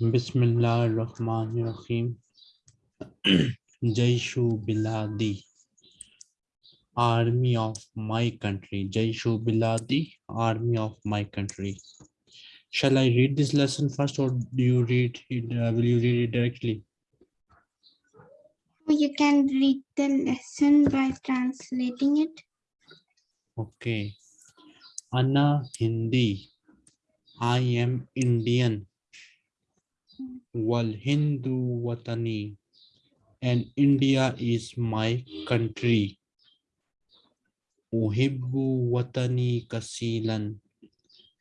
Bismillahirrahmanirrahim. Jaishu Biladi, army of my country. Jaishu Biladi, army of my country. Shall I read this lesson first or do you read it? Uh, will you read it directly? You can read the lesson by translating it. Okay. Anna Hindi. I am Indian. Wal Hindu Watani. And India is my country. Uhibbu Watani Kasilan.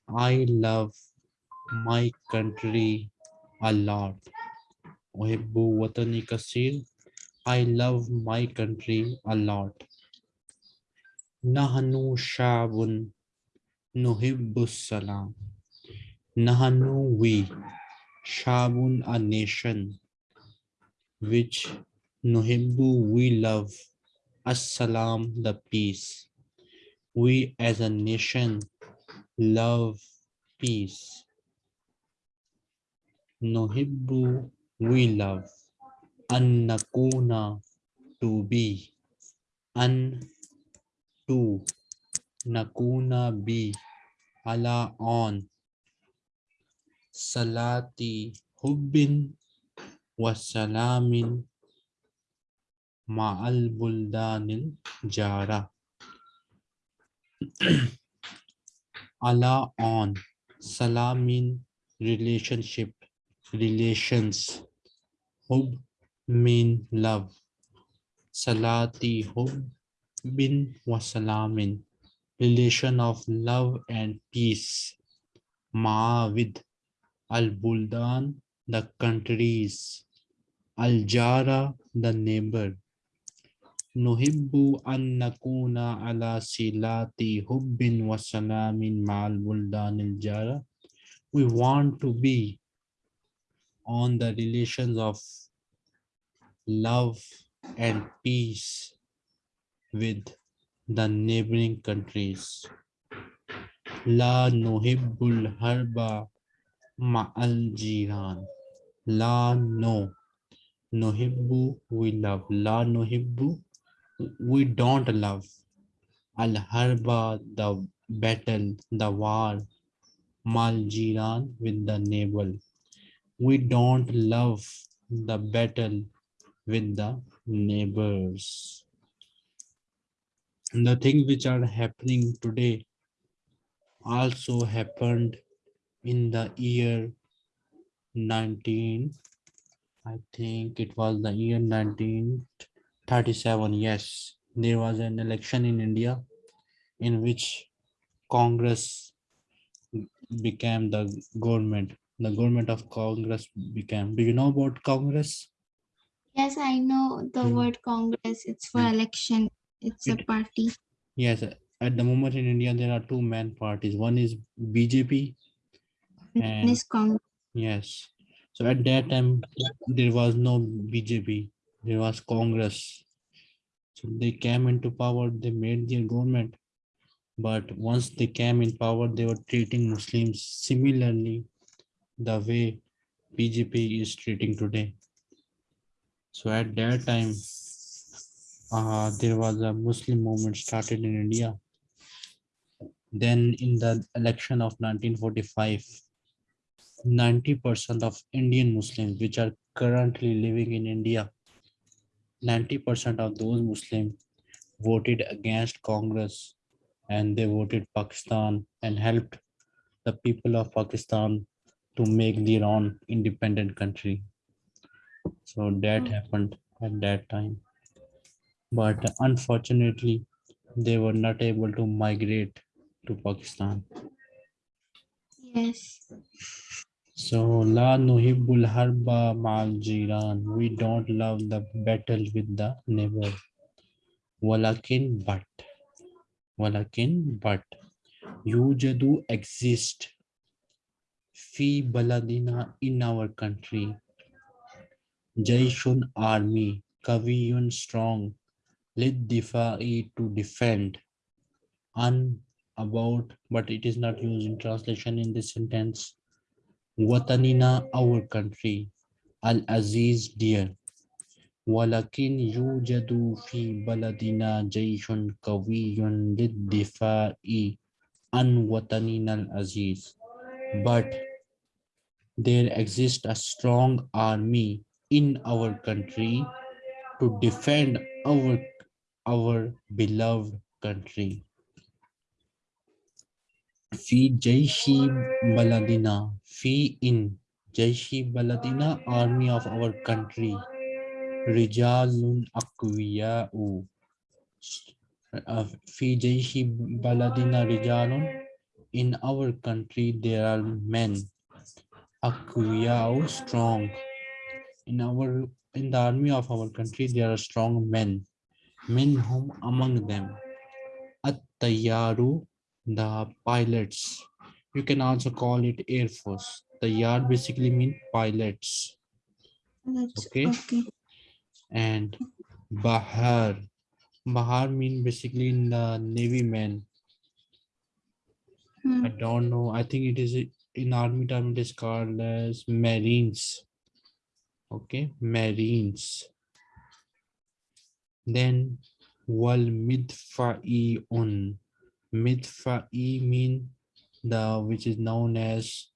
I love my country a lot. Uhibbu Watani Kasil. I love my country a lot. Nahanu Shabun Nuhibbu Salam. Nahanu we. Shabun a nation. Which Nuhibbu we love. Assalam the peace. We as a nation love peace. Nuhibbu we love. An nakuna to be. An to nakuna be. Ala on. Salati hubbin wasalamin ma'al buldanil jara. Allah on salamin relationship relations. Hub mean love. Salati hub bin wasalamin relation of love and peace. Ma with al buldan the countries al jara the neighbor Nuhibbu an nakuna ala silati hubbin wa salamin ma'al buldanil jara. We want to be on the relations of love and peace with the neighboring countries. La nuhibbul harba ma'al jiran. La no. Nuhibbu we love. La nuhibbu we don't love al harba the battle the war mal jiran with the navel we don't love the battle with the neighbors the things which are happening today also happened in the year 19 i think it was the year 1937 yes there was an election in india in which congress became the government the government of congress became do you know about congress Yes, I know the Hmm. word Congress. It's for Hmm. election. It's a party. yes at the moment in india there are two main parties one is bjp And- This Congress. Yes. So at that time, there was no BJP, there was Congress. So they came into power, they made their government. But once they came in power, they were treating Muslims similarly the way BJP is treating today. So at that time, uh, there was a Muslim movement started in India. Then in the election of 1945, 90% of Indian Muslims which are currently living in India, 90% of those Muslims voted against Congress and they voted Pakistan and helped the people of Pakistan to make their own independent country. So that Mm. happened at that time. But unfortunately, they were not able to migrate to Pakistan. Yes. So la nuhibbul harba ma'al jiran. We don't love the battle with the neighbor. Walakin but. Walakin but. Yujadu exist. Fi baladina in our country. Jaishun army. Kaviyun strong. Lid difa'i to defend. Un about, but it is not used in translation in this sentence. Watanina, our country. Al-Aziz, dear. ولكن يوجد في بلدنا جيش قوي للدفاع عن وطننا العزيز. But there exists a strong army in our country to defend our, our beloved country. Fi Jaishi Baladina, Fi in Jaishi Baladina, army of our country. Rijalun Akwiya'u. Uh, Fi Jaishi Baladina Rijalun. In our country there are men. Akwiya'u, strong. In our in the army of our country there are strong men. Men whom among them. at tayaru the pilots. You can also call it air force. The yard basically mean pilots. That's Okay. okay. and bahar. Bahar mean basically in the navy men Hmm. i don't know. I think it is in army term it is called as marines. Okay? Marines. Then wal midfa'iun mean the which is known as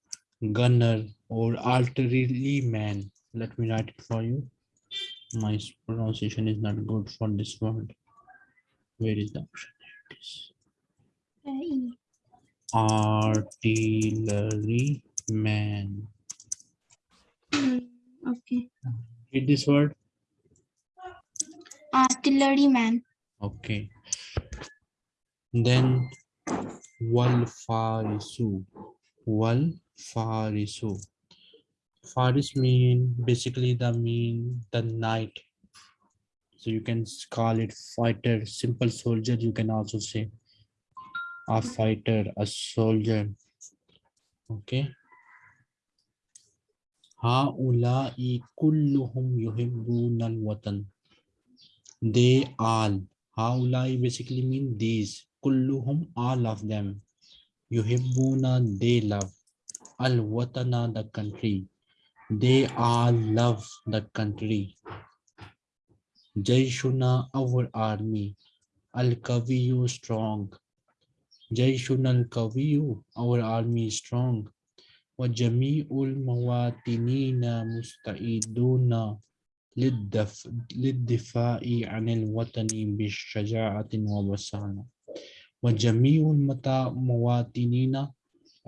gunner or artillery man let me write it for you my pronunciation is not good for this word where is the option it is. Artillery man hmm, Okay. read this word Artillery man. Okay. Then wal farisu. Wal farisu. Faris mean basically the mean the knight. So you can call it fighter, simple soldier. You can also say a fighter, a soldier. Okay. Haula'i kulluhum yuhibbuna al-watan. They all. Haulai basically mean these Kulluhum, all of them. Yuhibbuna, they love. Al Watana, the country. They all love the country. Jaishuna, our army. Al Kaviyu, strong. Jaishuna al Kaviyu, our army is strong. وجميع المواطنين مستعدون للدف... للدفاع عن الوطن بالشجاعة وبسالة وجميع المتا- المواطنين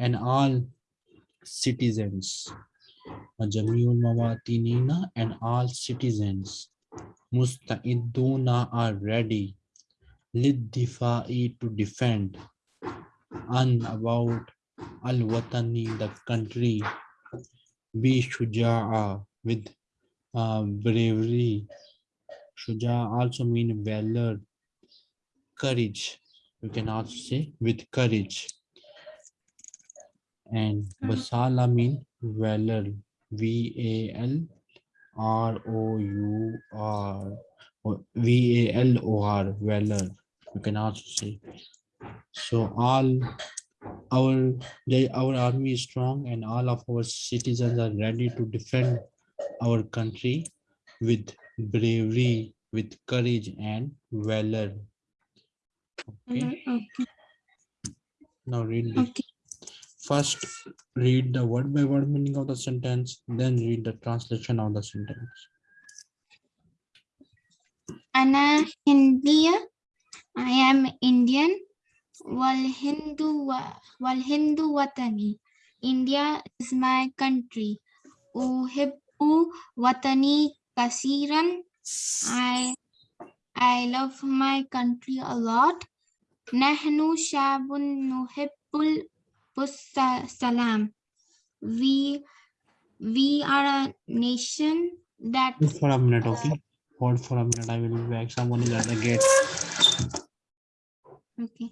and all citizens وجميع المواطنين and all citizens مستعدون are ready للدفاع to defend and about al-watani the country be shuja'a with uh, bravery. Shuja also mean valor, courage. You can also say with courage. And hmm. basala mean valor. V A L R O U R. V A L O R valor. You can also say. So all our they, our army is strong and all of our citizens are ready to defend our country with bravery, with courage and valor. Okay, mm-hmm, Okay. now read this. Okay. First, read the word by word meaning of the sentence, then read the translation of the sentence. Ana Hindiya. I am Indian. Wal Hindu wa- Wal Hindu Watani. India is my country. Uhibbu Watani Kasiran. I I love my country a lot. Nahnu Shabun Nuhibbul Salam. We we are a nation that Hold for a minute, okay? Hold for a minute, I will be back. Someone is at the gate. okay.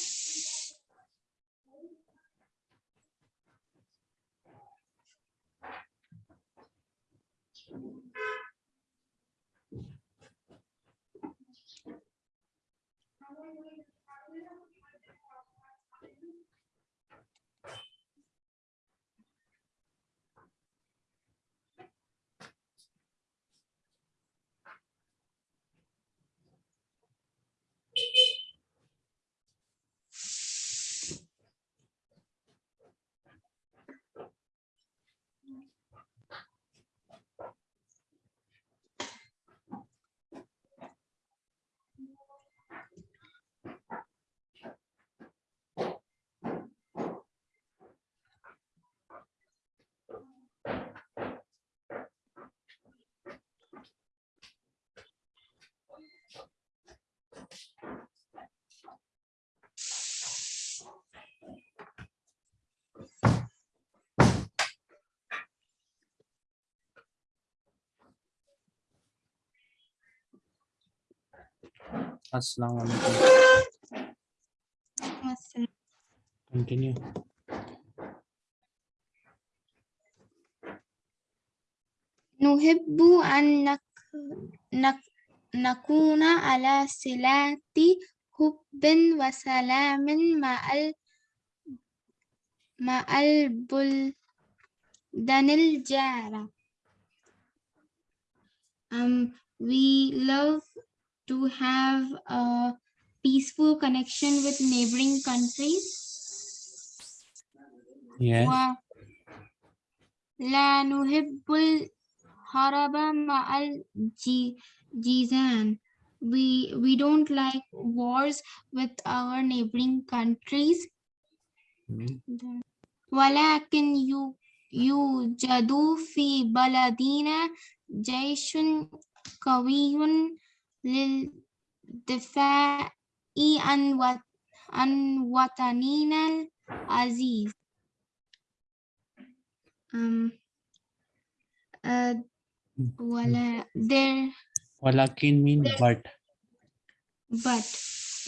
Assalamu alaikum. Assalam. Continue. نحب أن نك... نك... نكون على صلة حب وسلام مع ال... مع البلدان الجارة. Um, we love to have a peaceful connection with neighboring countries. Yes. ولا نحب الحرب مع الجيزان. We, we don't like wars with our neighboring countries. Mm. ولكن يو- يوجد في بلدنا جيش قوي للدفاع عن وط- عن وطننا العزيز. Um, uh, ولا there Walakin mean but. but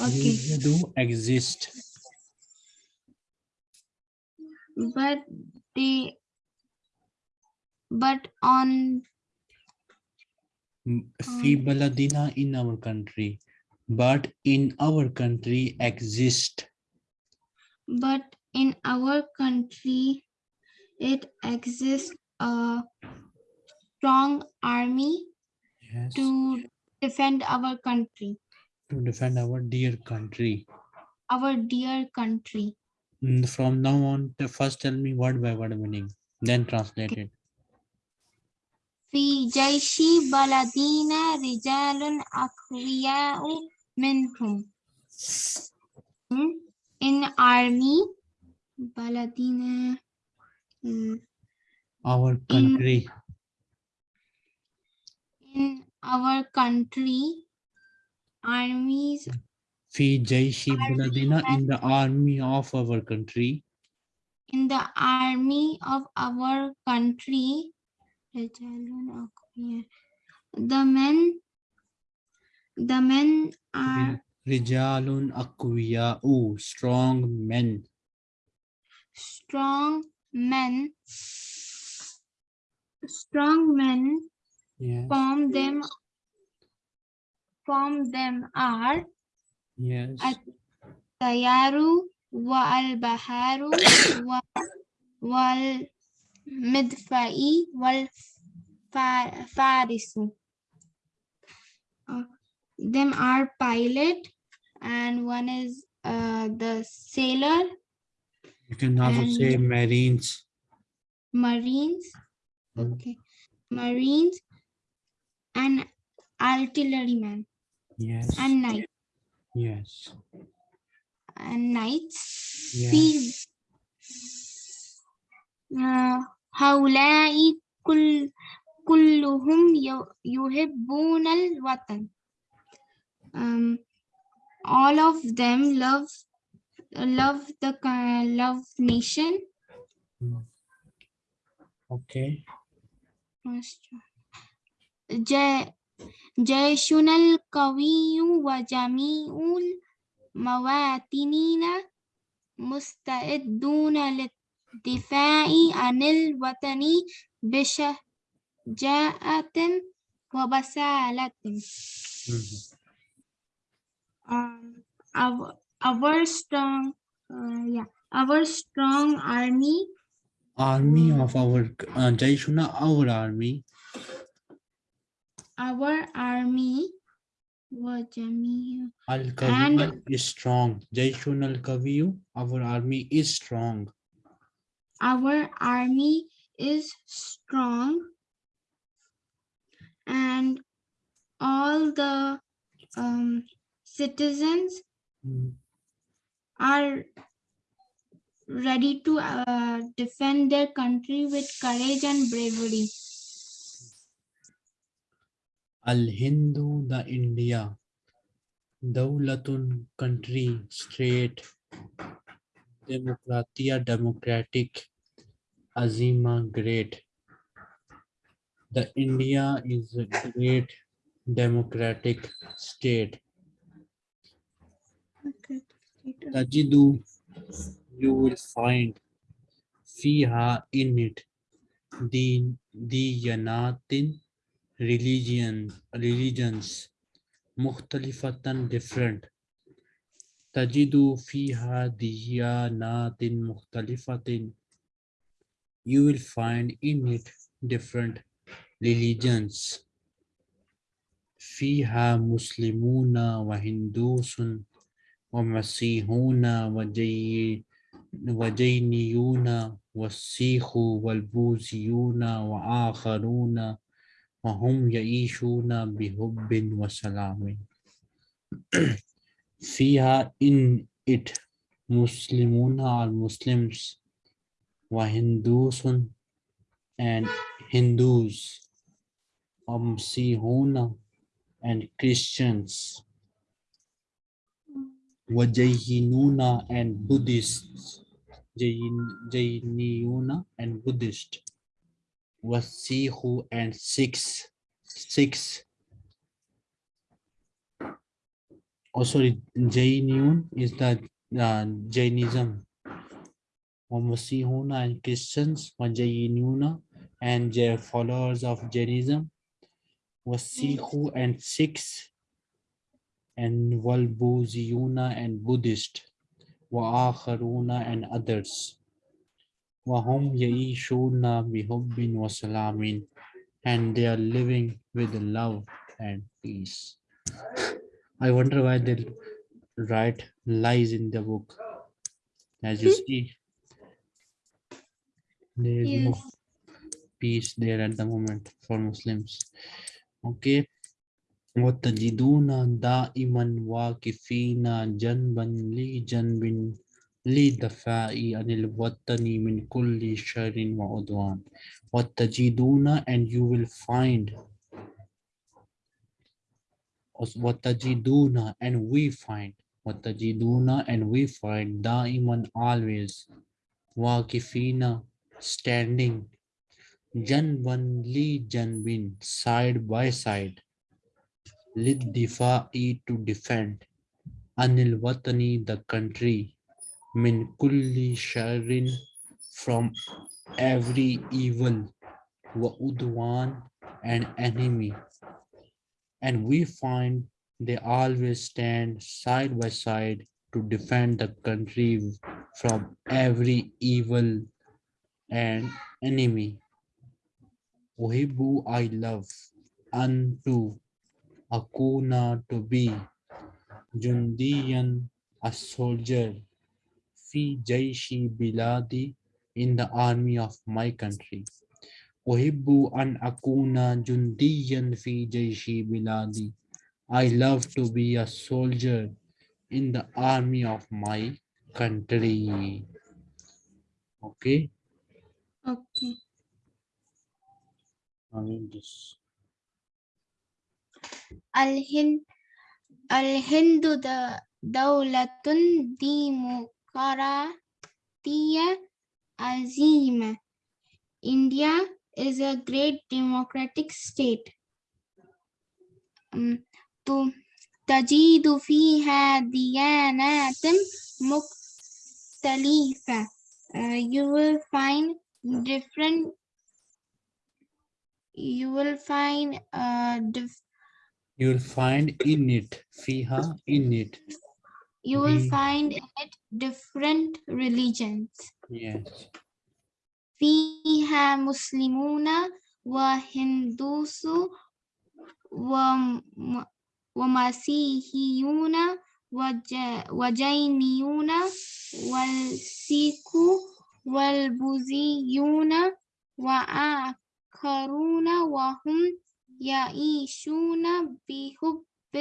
okay They do exist. but they but on M- Fi baladina in our country. But in our country exist. but in our country it exists a strong army Yes. to defend our country To defend our dear country. our dear country Mm, From now on, first tell me word by word meaning, then translate it. في جيش بلدنا رجال أقوياء منهم Hmm? in army بلدنا hmm, Our country. in our country armies Fi jaishi baladina in the army of our country. in the army of our country رجال أقوياء. the men the men are Rijalun Akuya U strong men. Strong men. Strong men yes. form them form them are yes. At Tayaru wa al Baharu wa wal والمدفع والفارس Uh, them are pilot and one is uh, the sailor You can also and- say marines. marines Mm. okay marines and artilleryman Yes. and knight Yes. and knights Yes. في آه، هؤلاء كل كلهم يحبون الوطن um, all of them love love the co- love nation Okay. ج- جيشنا القوي وجميع المواطنين مستعدون للدفاع عن الوطن بشجاعة وبسالة. Mhm. Um, our, our strong, uh, yeah, our strong army Army Mm. of our uh, Jaishuna, our army. our army وجميع Al Kawiyu And- is strong. Jaishun Al Kawiyu, our army is strong. our army is strong and all the um, citizens are ready to uh, defend their country with courage and bravery. Al Hindu, the India. Daulatun, country, state. Demokratia, democratic. Azima, great. The India is a great democratic state. Tajidu, you will find fiha in it. The diyanatin religion religions. Mukhtalifatan different. Tajidu fiha diyanatin mukhtalifatin you will find in it different religions fiha muslimuna wa hindusun ومسيحون وجي وجينيون والسيخ والبوذيون وآخرون وهم يعيشون بحب وسلام فيها in it مسلمون are Muslims وهندوس and Hindus ومسيحون and Christians Vajayinuna and Buddhists. Jain, Jainiyuna and Buddhist. Wasihu and Sikhs. Sikhs. Oh, sorry, Jainiyun is the uh, Jainism. Wamasihuna and Christians. Vajayinuna and their followers of Jainism. Wasihu and Sikhs and Walbuziyuna and Buddhist, Wa'akharuna and others. Wahum Yaishuna bihubbin wa salamin, and they are living with love and peace. I wonder why they write lies in the book. As you hmm? see, there is no Yes. peace there at the moment for Muslims. Okay. وتجدون دائما واقفين جنبا لجنب للدفاع عن الوطن من كل شر وعدوان وتجدون and you will find وتجدون and we find وتجدون and we find دائما always واقفين standing. Jan Vanli Janwin, side by side. Lid e to defend. Anil Watani, the country. Min Kulli Sharin, from every evil. Wa Udwan, an enemy. And we find they always stand side by side to defend the country from every evil and enemy Uhibu I love unto Akuna to be Jundiyan a soldier Fi Jaishi Biladi in the army of my country. Uhibbu an akuna jundiyan fi jaishi biladi. I love to be a soldier in the army of my country. Okay. Okay. I mean this. الهند الهند د- دولة ديمقراطية عظيمة. India is a great democratic state. um, to تجد فيها ديانات مختلفة uh, you will find different you will find uh you will find in it fiha in it. you will Be find in it different religions. Yes. Fiha muslimuna wa hindusu wa wa masihiyuna wa jainiyuna wal siku والبوذيون وآخرون وهم يعيشون بحب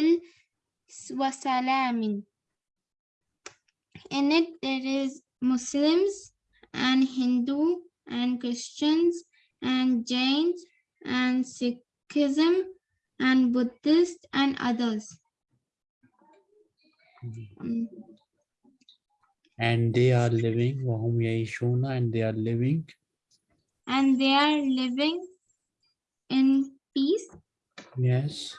وسلام In it, there is Muslims and Hindu and Christians and Jains and Sikhism and Buddhist and others. Mhm. Um, And they are living, wahum yaishuna, and they are living. and they are living in peace Yes.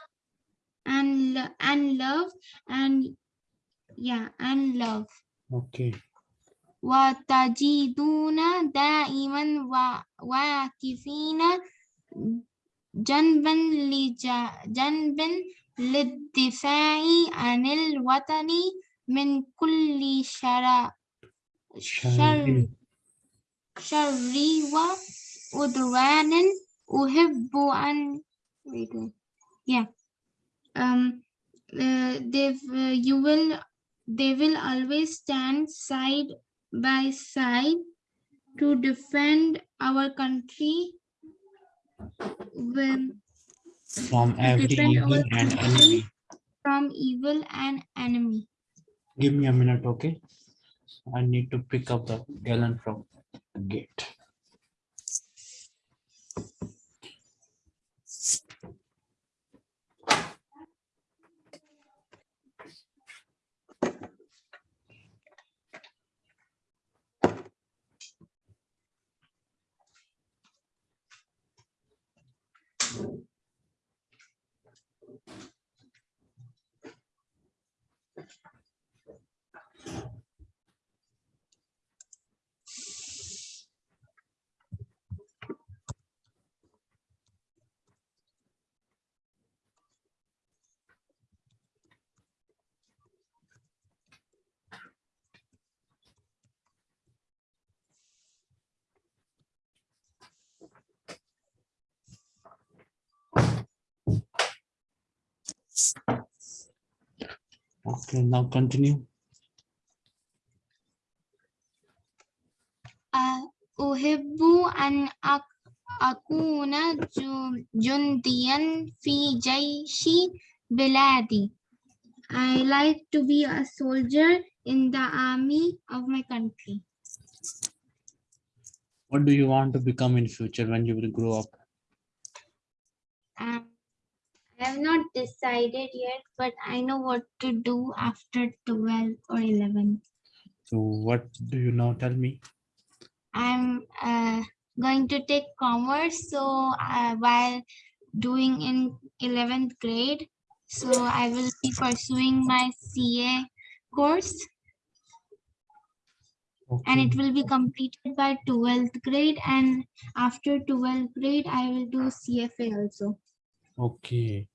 and lo- and love and yeah and love Okay. وتجدون دائما وا- واقفين جنبا لج- جنبا للدفاع عن الوطن من كل شر شر Sharin. شر وعدوان أحب أن wait, wait. yeah um uh, they uh, you will they will always stand side by side to defend our country when, From every defend evil our and country enemy. from evil and enemy Give me a minute, okay? I need to pick up the gallon from the gate. Okay, now continue. أ- أحب أن أك- أكون جو- جنديا في جيش بلادي I like to be a soldier in the army of my country. What do you want to become in future when you will grow up? Um, I have not decided yet, but I know what to do after 12 or 11. So what do you now tell me? I'm uh, going to take commerce, so uh, while doing in 11th grade, so I will be pursuing my CA course and it will be completed by 12th grade and after 12th grade I will do CFA also. Okay.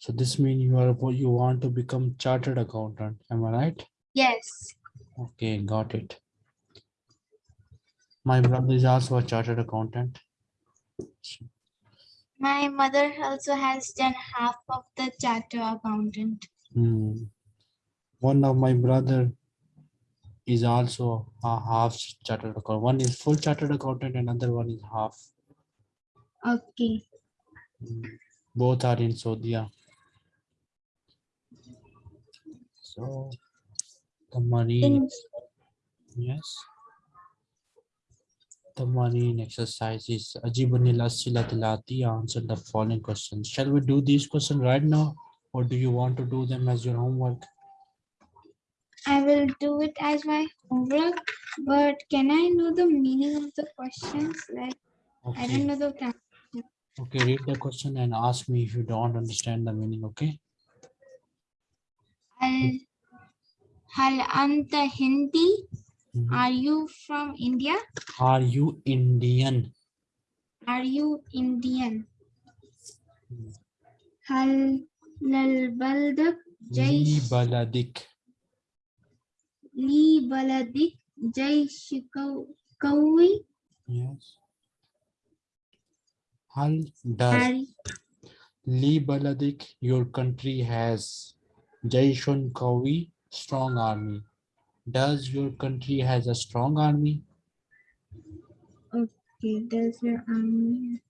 So this means you are you want to become chartered accountant, am I right? Yes. Okay, got it. My brother is also a chartered accountant. My mother also has done half of the charter accountant. Hmm. One of my brother is also a half chartered accountant. One is full chartered accountant, another one is half. Okay. Hmm. Both are in Saudia. So the money, In- yes. The marine exercises. Ajibanila Silatilati answer the following questions. Shall we do these questions right now? Or do you want to do them as your homework? I will do it as my homework, but can I know the meaning of the questions? Like, I don't know the. Okay, read the question and ask me if you don't understand the meaning, okay? Hal Anta Hindi? Mm -hmm. Are you from India? Are you Indian? Are you Indian? Hmm. Hal lal baldak Li baladik. Li baladik jai shikawi. Yes Hal does Are, Li baladik, your country has Jaishun Kawi, strong army. Does your country has a strong army? okay, does your army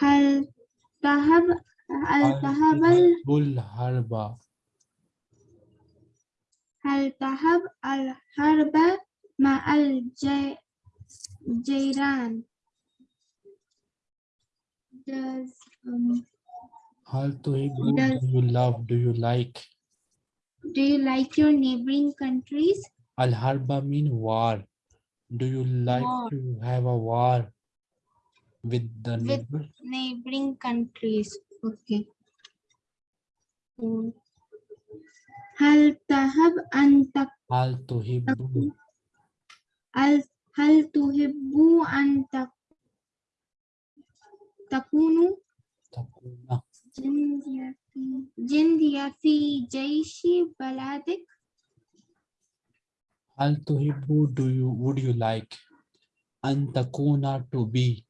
هل ذهب هل Hal ذهب ال- Bul Harba. هل ذهب الحرب مع الج- Jairan, does um, Altuhi, does, do you love, do you like? Do you like your neighboring countries? Al harba mean war. Do you like war. to have a war with the with neighboring countries? Okay. Hmm. Hal tahab antak. Hal tuhibbu. Al هل تحب أن تك- تكونوا takuna. جنديا في جنديا في جيش بلدك Hal tuhibbu, do you, would you like? An takuna to be.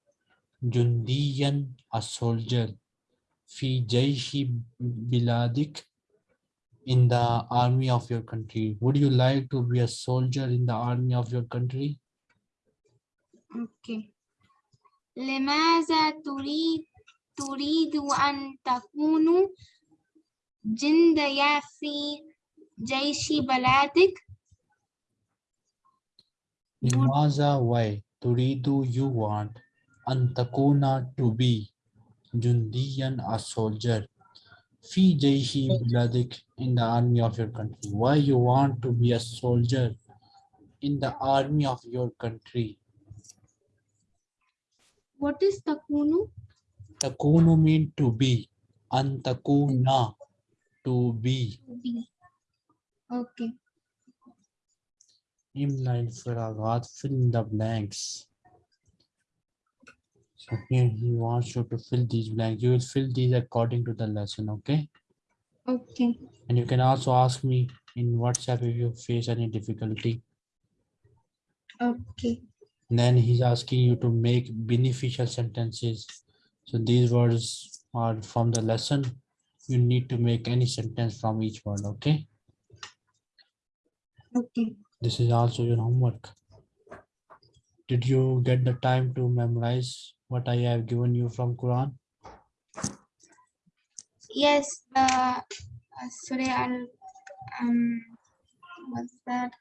Jundiyan, a soldier. Fi jaishi biladik, in the army of your country. Would you like to be a soldier in the army of your country? اوكي لماذا تريد تريد أن تكون جنديا في جيش بلدك Would- Limaza, why? Turidu, you want. Antakuna, to be. Jundiyan, a soldier. Fi jaishi biladik, in the army of your country. Why you want to be a soldier in the army of your country? what is takunu? Takunu mean to be. Antakuna, to be. To be. Okay. Imla Firagat, fill in the blanks. So here he wants you to fill these blanks. You will fill these according to the lesson, okay? Okay. And you can also ask me in WhatsApp if you face any difficulty. Okay. Then he's asking you to make beneficial sentences. So these words are from the lesson. You need to make any sentence from each word, okay? Okay. This is also your homework. Did you get the time to memorize what I have given you from Quran? Yes. Uh, uh, sorry. I'll, um. What's that?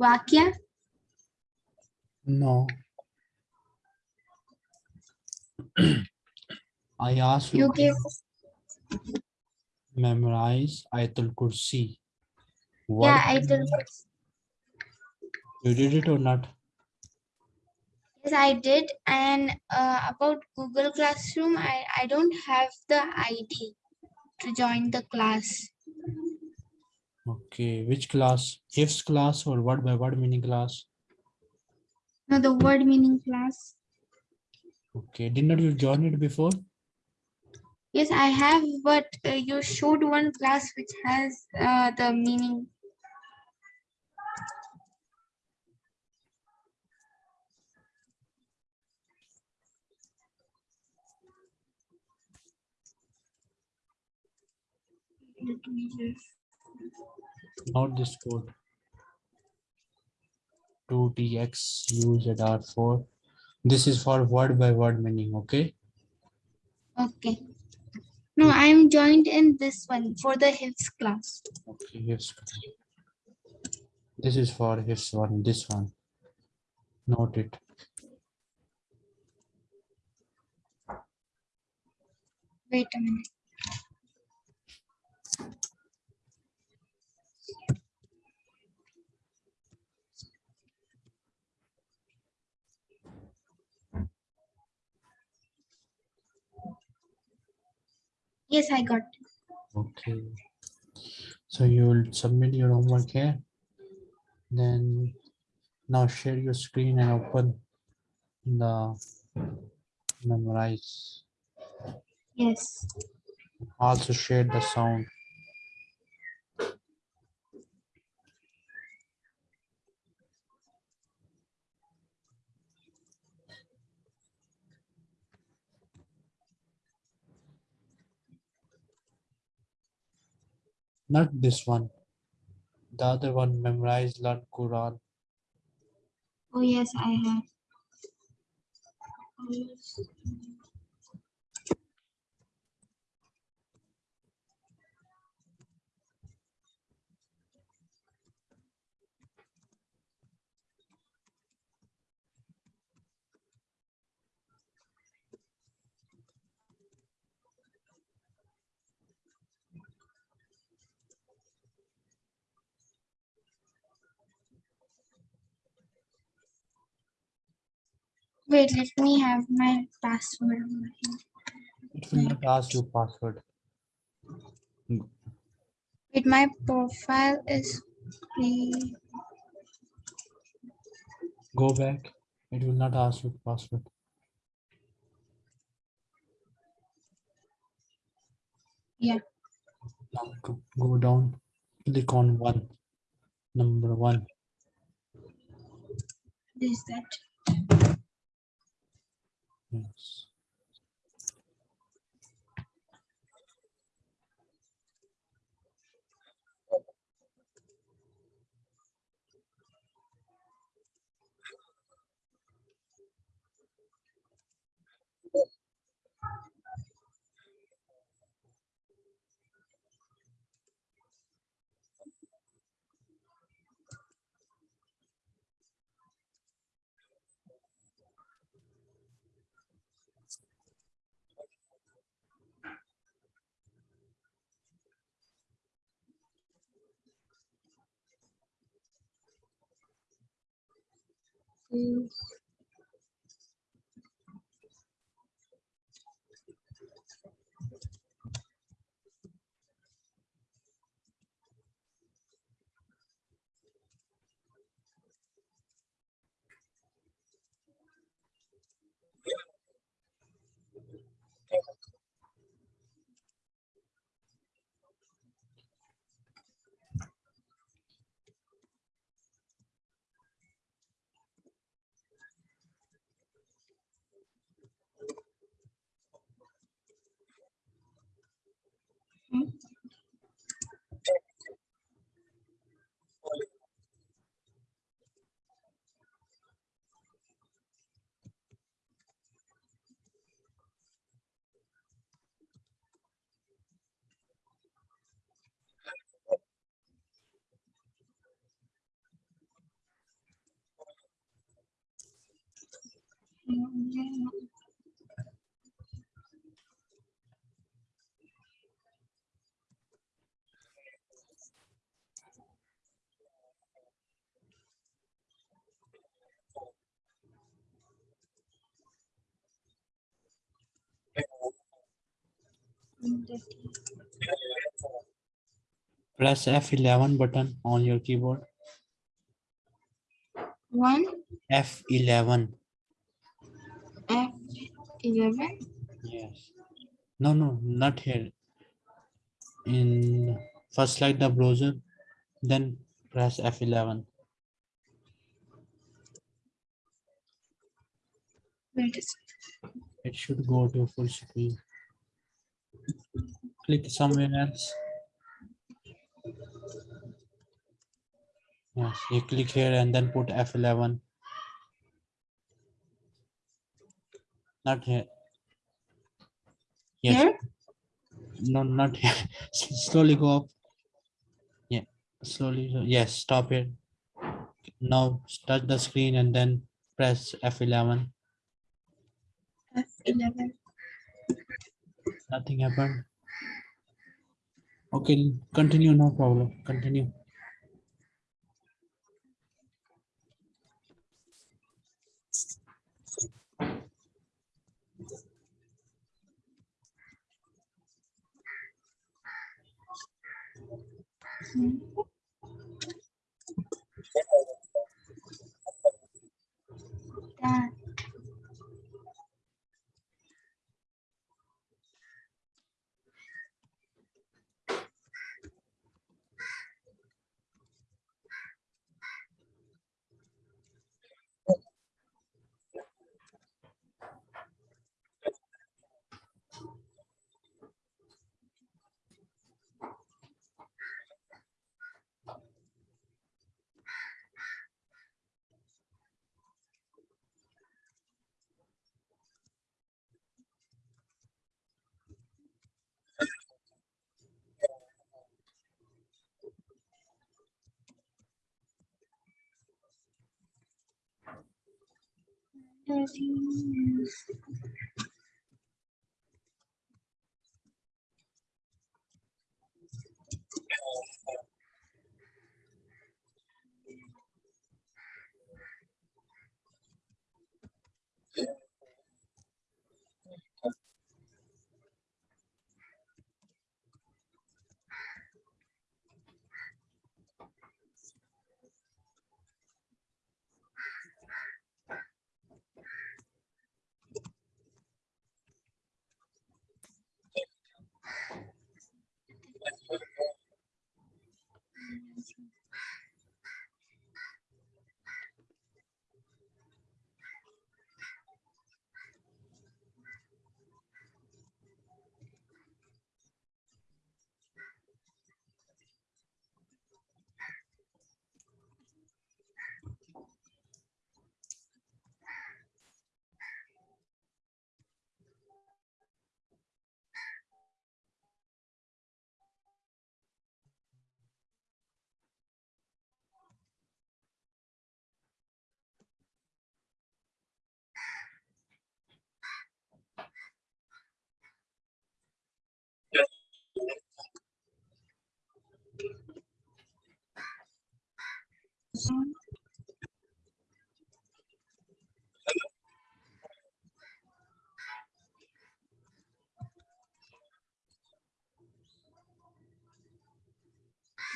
Vakya. No. I asked you You to gave. memorize Ayatul Kursi. Word Yeah, by I did. You did it or not? Yes, I did. And uh, about Google Classroom, I, I don't have the ID to join the class. Okay, which class? Ifs class or word by word meaning class? No, the word meaning class. Okay, did not you join it before? Yes, I have, but uh, you showed one class which has uh, the meaning. Let me just. Not this code. 2tx UZR4. This is for word by word meaning, okay? Okay. No, I'm joined in this one for the Hifz class. Okay, yes. This is for his one, this one. Note it. Wait a minute. Yes, I got. Okay. So you will submit your homework here. Then now share your screen and open the memorize. Yes. Also share the sound. Not this one. The other one memorize learn Quran. Oh, yes, I have. Wait, let me have my password. on my hand. It will not ask you password. Wait, my profile is free. Go back. It will not ask you password. Yeah. Now go, go down. Click on one. Number one. Is that? Yes. Mm, Press F11 button on your keyboard. One F11. F eleven. Yes. No, no, not here. In first select the browser, then press F11. Wait a second. It should go to full screen. Click somewhere else. Yes, you click here and then put F11. Not here. Yes, Here? no, not here. Slowly go up. Yeah, slowly. Yes, stop here. Now touch the screen and then press F11. F eleven nothing happened. Okay continue no problem. Continue. Yeah.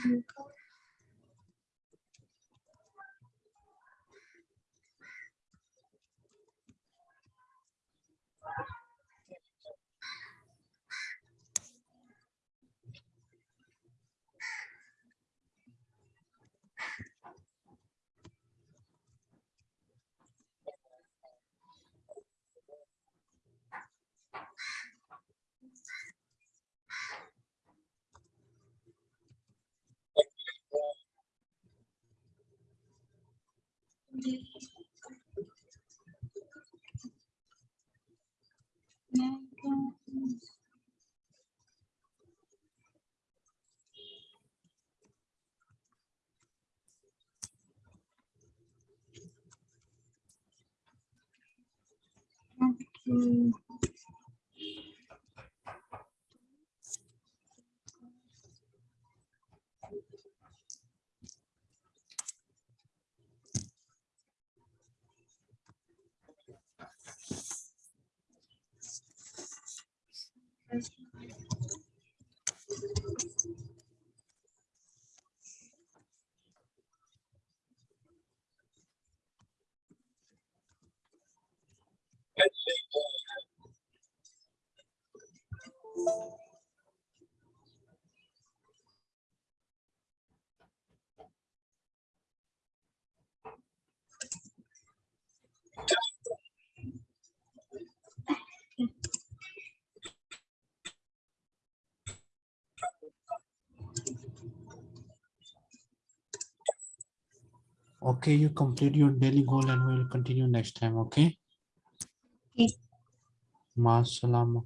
That is Okay. Okay, you complete your daily goal and we'll continue next time, okay? Okay. Masalama.